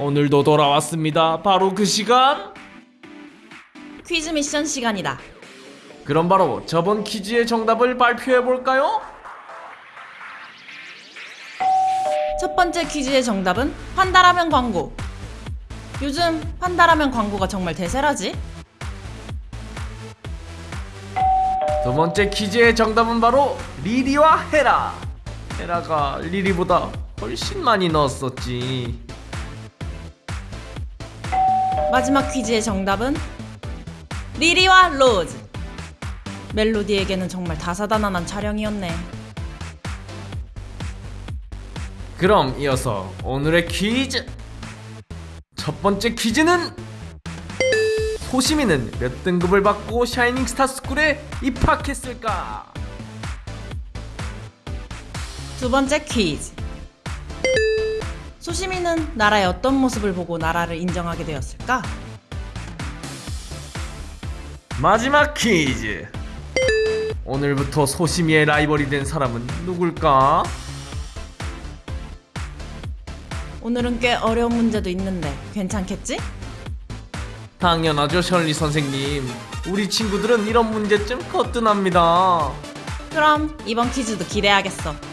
오늘도 돌아왔습니다. 바로 그 시간. 퀴즈 미션 시간이다. 그럼 바로 저번 퀴즈의 정답을 발표해 볼까요? 첫 번째 퀴즈의 정답은 판다라면 광고. 요즘 판다라면 광고가 정말 대세라지? 두 번째 퀴즈의 정답은 바로 리리와 헤라. 헤라가 리리보다 훨씬 많이 넣었었지. 마지막 퀴즈의 정답은 리리와 로즈. 멜로디에게는 정말 다사다난한 촬영이었네. 그럼 이어서 오늘의 퀴즈. 첫 번째 퀴즈는 소시민은 몇 등급을 받고 샤이닝 스타 스쿨에 입학했을까? 두 번째 퀴즈. 소시민은 나라의 어떤 모습을 보고 나라를 인정하게 되었을까? 마지막 퀴즈. 오늘부터 소시미의 라이벌이 된 사람은 누굴까? 오늘은 꽤 어려운 문제도 있는데 괜찮겠지? 당연하죠, 셜리 선생님. 우리 친구들은 이런 문제점 거뜬합니다. 그럼 이번 퀴즈도 기대하겠어.